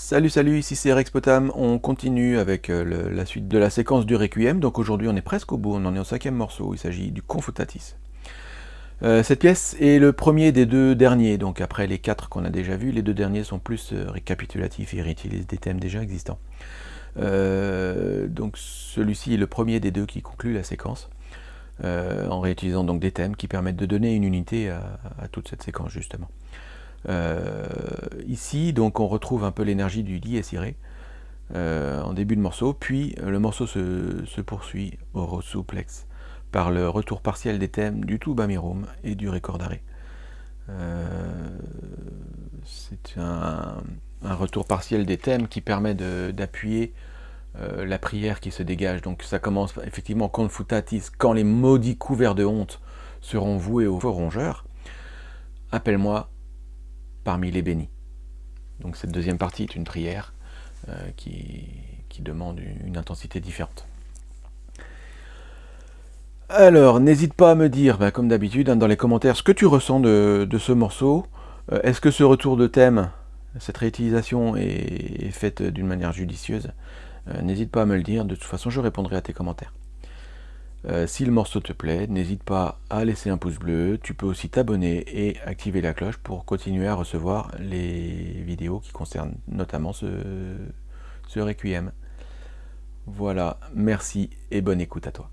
Salut salut, ici c'est Rex Potam, on continue avec euh, la suite de la séquence du Requiem, donc aujourd'hui on est presque au bout, on en est au cinquième morceau, il s'agit du Confutatis. Euh, cette pièce est le premier des deux derniers, donc après les quatre qu'on a déjà vus, les deux derniers sont plus euh, récapitulatifs et réutilisent des thèmes déjà existants. donc celui-ci est le premier des deux qui conclut la séquence, en réutilisant donc des thèmes qui permettent de donner une unité à toute cette séquence justement. Euh, ici, donc, on retrouve un peu l'énergie du dies irae euh, en début de morceau, puis euh, le morceau se, poursuit au souplex par le retour partiel des thèmes du tout bamirum et du recordare. C'est un, retour partiel des thèmes qui permet d'appuyer la prière qui se dégage. Donc ça commence effectivement confutatis, quand les maudits couverts de honte seront voués aux rongeurs. Appelle-moi les bénis. Donc cette deuxième partie est une prière euh, qui, demande une, intensité différente. Alors, n'hésite pas à me dire, bah, comme d'habitude, hein, dans les commentaires, ce que tu ressens de, ce morceau. Euh, est-ce que ce retour de thème, cette réutilisation est, faite d'une manière judicieuse? Euh, N'hésite pas à me le dire, de toute façon je répondrai à tes commentaires. Euh, si le morceau te plaît, n'hésite pas à laisser un pouce bleu. Tu peux aussi t'abonner et activer la cloche pour continuer à recevoir les vidéos qui concernent notamment ce, ce Requiem. Voilà, merci et bonne écoute à toi.